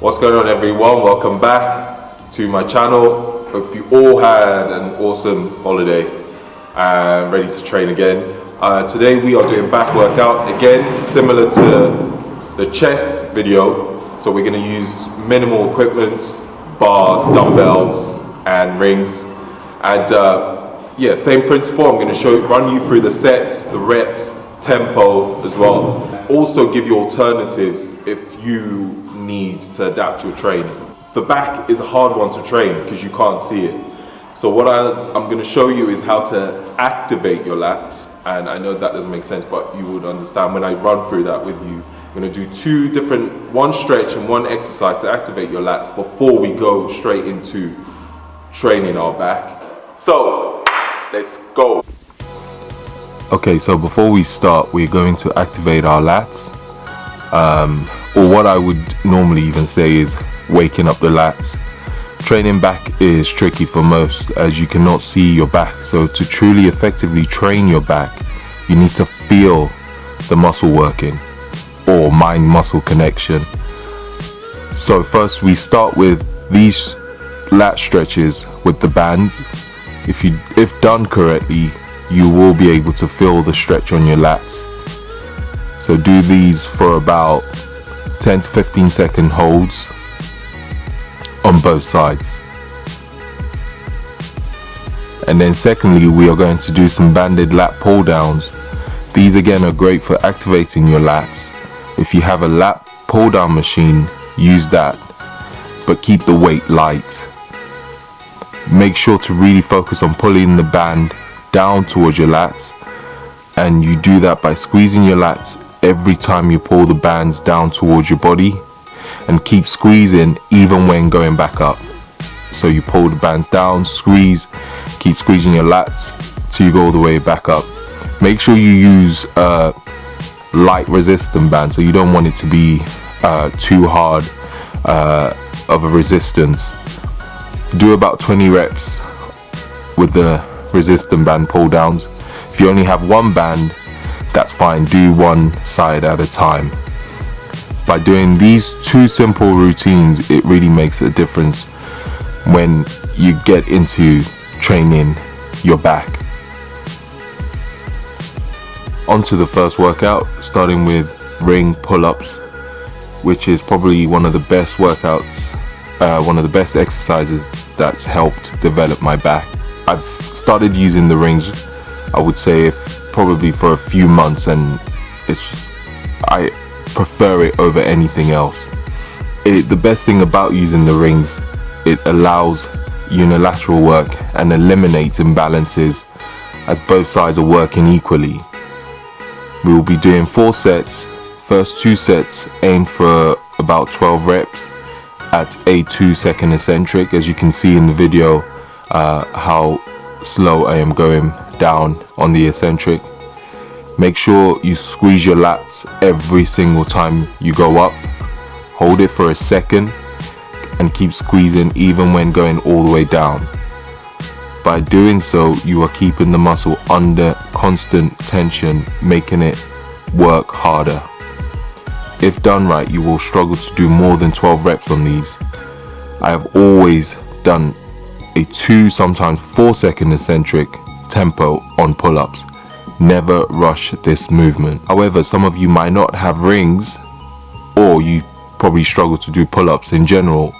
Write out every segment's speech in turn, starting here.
What's going on everyone? Welcome back to my channel. Hope you all had an awesome holiday and ready to train again. Uh, today we are doing back workout again, similar to the chest video. So we're gonna use minimal equipments, bars, dumbbells, and rings. And uh, yeah, same principle. I'm gonna show, run you through the sets, the reps, tempo as well. Also give you alternatives if you need to adapt your training. The back is a hard one to train because you can't see it. So what I, I'm going to show you is how to activate your lats. And I know that doesn't make sense, but you would understand when I run through that with you. I'm going to do two different, one stretch and one exercise to activate your lats before we go straight into training our back. So let's go. Okay, so before we start, we're going to activate our lats. Um, or what I would normally even say is waking up the lats. Training back is tricky for most as you cannot see your back. So to truly effectively train your back, you need to feel the muscle working or mind muscle connection. So first we start with these lat stretches with the bands. If you if done correctly, you will be able to feel the stretch on your lats. So do these for about 10 to 15 second holds on both sides. And then secondly, we are going to do some banded lat pull downs. These again are great for activating your lats. If you have a lat pull down machine, use that, but keep the weight light. Make sure to really focus on pulling the band down towards your lats and you do that by squeezing your lats every time you pull the bands down towards your body and keep squeezing even when going back up. So you pull the bands down squeeze keep squeezing your lats till you go all the way back up. Make sure you use uh, light resistant band so you don't want it to be uh, too hard uh, of a resistance. Do about 20 reps with the resistant band pull downs. If you only have one band that's fine. Do one side at a time. By doing these two simple routines it really makes a difference when you get into training your back. Onto the first workout starting with ring pull-ups which is probably one of the best workouts uh, one of the best exercises that's helped develop my back. I've started using the rings I would say probably for a few months and it's I prefer it over anything else. It, the best thing about using the rings it allows unilateral work and eliminates imbalances as both sides are working equally. We will be doing four sets. First two sets aim for about 12 reps at a 2 second eccentric as you can see in the video uh, how slow I am going down on the eccentric. Make sure you squeeze your lats every single time you go up. Hold it for a second and keep squeezing even when going all the way down. By doing so you are keeping the muscle under constant tension making it work harder. If done right you will struggle to do more than 12 reps on these. I have always done a 2 sometimes 4 second eccentric tempo on pull-ups. Never rush this movement. However, some of you might not have rings or you probably struggle to do pull-ups in general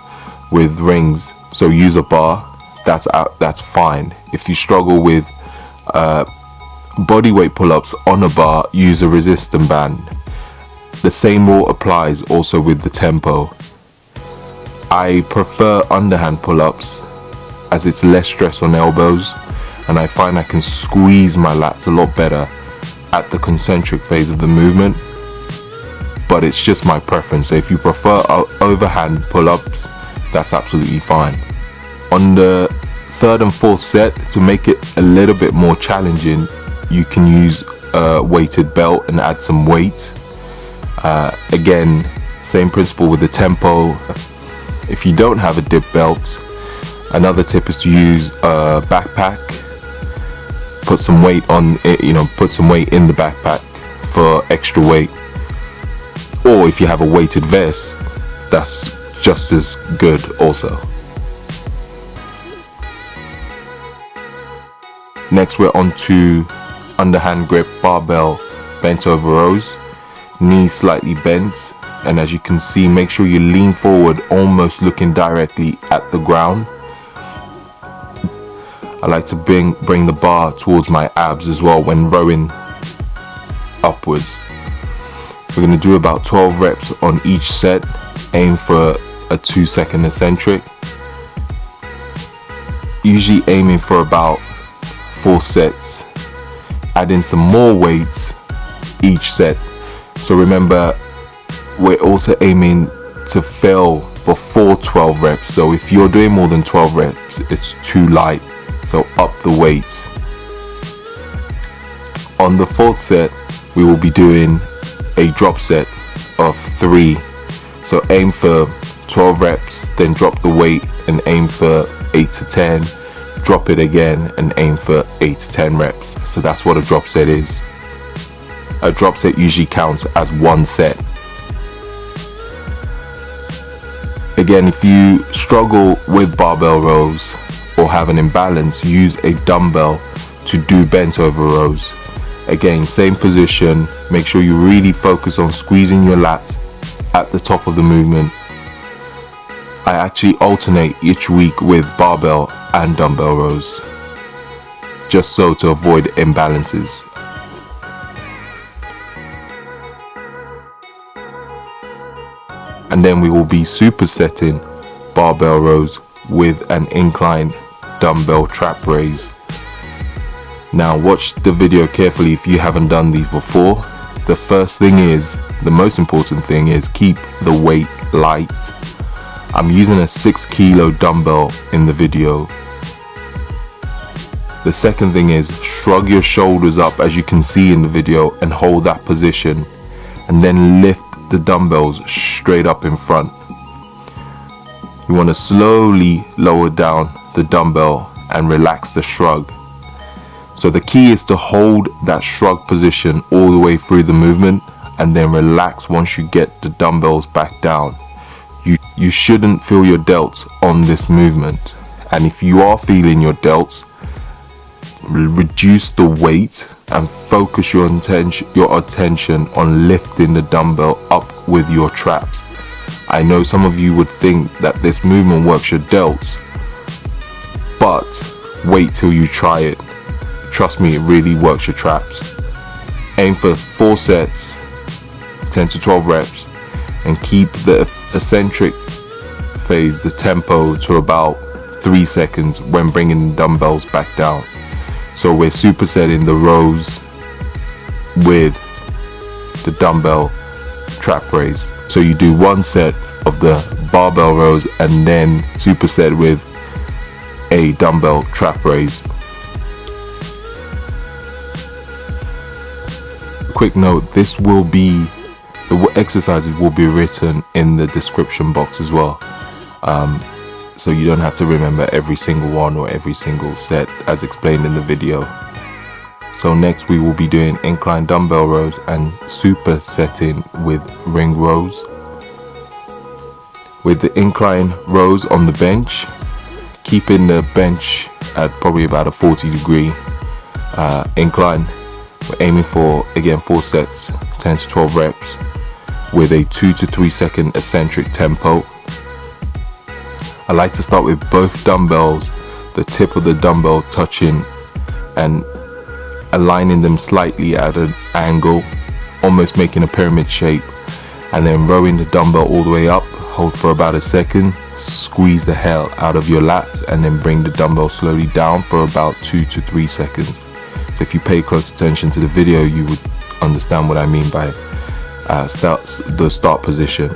with rings. So use a bar. That's out, that's fine. If you struggle with uh, body weight pull-ups on a bar, use a resistance band. The same rule applies also with the tempo. I prefer underhand pull-ups as it's less stress on elbows and I find I can squeeze my lats a lot better at the concentric phase of the movement. But it's just my preference. So if you prefer overhand pull-ups that's absolutely fine. On the third and fourth set to make it a little bit more challenging you can use a weighted belt and add some weight. Uh, again same principle with the tempo. If you don't have a dip belt another tip is to use a backpack put some weight on it you know put some weight in the backpack for extra weight or if you have a weighted vest that's just as good also. Next we're on to underhand grip barbell bent over rows, knees slightly bent and as you can see make sure you lean forward almost looking directly at the ground. I like to bring, bring the bar towards my abs as well when rowing upwards. We're going to do about 12 reps on each set, aim for a 2 second eccentric. Usually aiming for about 4 sets, adding some more weights each set. So remember, we're also aiming to fail before 12 reps. So if you're doing more than 12 reps, it's too light. So up the weight. On the fourth set, we will be doing a drop set of three. So aim for 12 reps, then drop the weight and aim for 8 to 10. Drop it again and aim for 8 to 10 reps. So that's what a drop set is. A drop set usually counts as one set. Again, if you struggle with barbell rows have an imbalance, use a dumbbell to do bent over rows. Again, same position. Make sure you really focus on squeezing your lats at the top of the movement. I actually alternate each week with barbell and dumbbell rows. Just so to avoid imbalances. And then we will be supersetting barbell rows with an incline dumbbell trap raise. Now watch the video carefully if you haven't done these before. The first thing is, the most important thing is keep the weight light. I'm using a 6 kilo dumbbell in the video. The second thing is shrug your shoulders up as you can see in the video and hold that position and then lift the dumbbells straight up in front. You want to slowly lower down the dumbbell and relax the shrug. So the key is to hold that shrug position all the way through the movement and then relax once you get the dumbbells back down. You, you shouldn't feel your delts on this movement. And if you are feeling your delts, reduce the weight and focus your your attention on lifting the dumbbell up with your traps. I know some of you would think that this movement works your delts, but wait till you try it. Trust me, it really works your traps. Aim for 4 sets, 10 to 12 reps, and keep the eccentric phase, the tempo, to about 3 seconds when bringing the dumbbells back down. So we're supersetting the rows with the dumbbell trap raise. So you do one set of the barbell rows and then superset with a dumbbell trap raise. Quick note, this will be, the exercises will be written in the description box as well. Um, so you don't have to remember every single one or every single set as explained in the video. So next we will be doing incline dumbbell rows and supersetting with ring rows. With the incline rows on the bench, keeping the bench at probably about a 40 degree uh, incline. We're aiming for again 4 sets, 10 to 12 reps with a 2 to 3 second eccentric tempo I like to start with both dumbbells, the tip of the dumbbells touching and aligning them slightly at an angle, almost making a pyramid shape, and then rowing the dumbbell all the way up, hold for about a second, squeeze the hell out of your lat and then bring the dumbbell slowly down for about two to three seconds. So if you pay close attention to the video, you would understand what I mean by uh, start, the start position.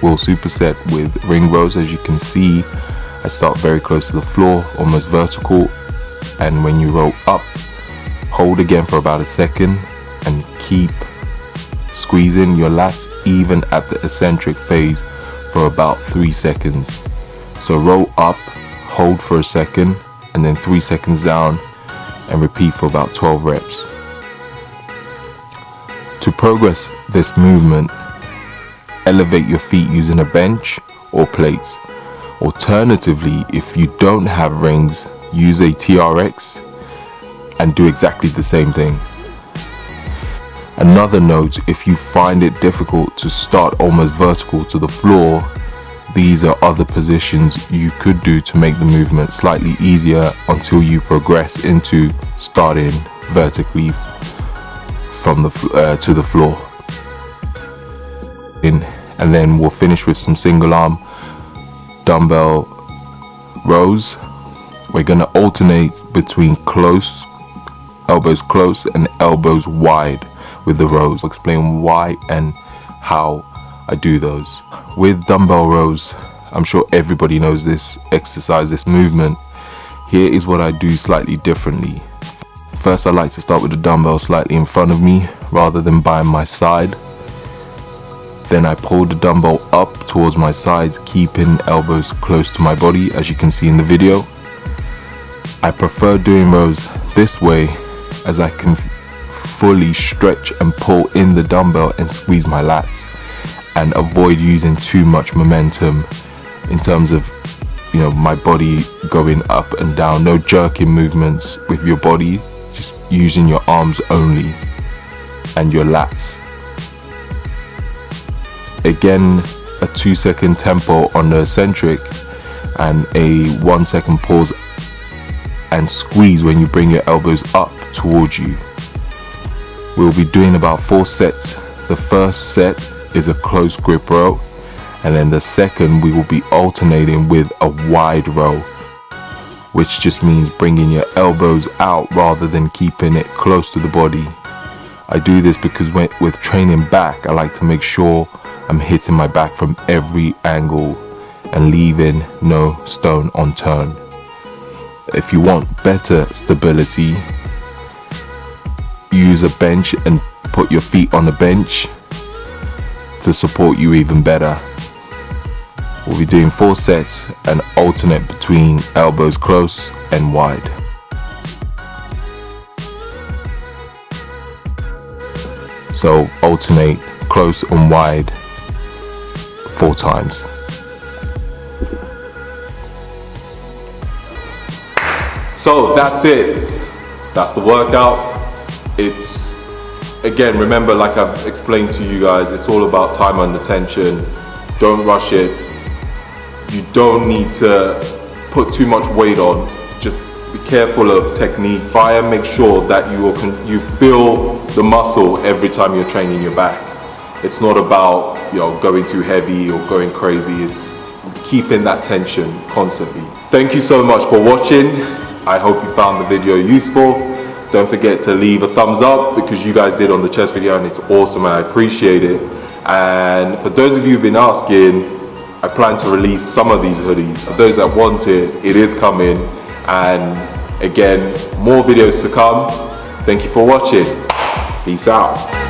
We'll superset with ring rows as you can see I start very close to the floor almost vertical and when you roll up hold again for about a second and keep squeezing your lats even at the eccentric phase for about three seconds so roll up hold for a second and then three seconds down and repeat for about 12 reps To progress this movement, elevate your feet using a bench or plates. Alternatively, if you don't have rings, use a TRX and do exactly the same thing. Another note, if you find it difficult to start almost vertical to the floor, these are other positions you could do to make the movement slightly easier until you progress into starting vertically from the uh, to the floor. In and then we'll finish with some single arm dumbbell rows. We're gonna alternate between close elbows close and elbows wide with the rows. I'll explain why and how I do those. With dumbbell rows, I'm sure everybody knows this exercise, this movement. Here is what I do slightly differently. First I like to start with the dumbbell slightly in front of me rather than by my side. Then I pull the dumbbell up towards my sides, keeping elbows close to my body as you can see in the video. I prefer doing rows this way as I can fully stretch and pull in the dumbbell and squeeze my lats and avoid using too much momentum in terms of you know my body going up and down. No jerking movements with your body just using your arms only and your lats. Again a two second tempo on the eccentric and a one second pause and squeeze when you bring your elbows up towards you we'll be doing about four sets. The first set is a close grip row and then the second we will be alternating with a wide row which just means bringing your elbows out rather than keeping it close to the body. I do this because when, with training back I like to make sure I'm hitting my back from every angle and leaving no stone unturned. If you want better stability use a bench and put your feet on the bench to support you even better. We'll be doing four sets and alternate between elbows close and wide. So alternate close and wide four times. So that's it. That's the workout. It's again, remember, like I've explained to you guys, it's all about time under tension. Don't rush it. You don't need to put too much weight on. Just be careful of technique. And make sure that you are, you feel the muscle every time you're training your back. It's not about you know going too heavy or going crazy. It's keeping that tension constantly. Thank you so much for watching. I hope you found the video useful. Don't forget to leave a thumbs up because you guys did on the chest video and it's awesome and I appreciate it. And for those of you who've been asking, I plan to release some of these hoodies. For those that want it, it is coming. And again, more videos to come. Thank you for watching. Peace out.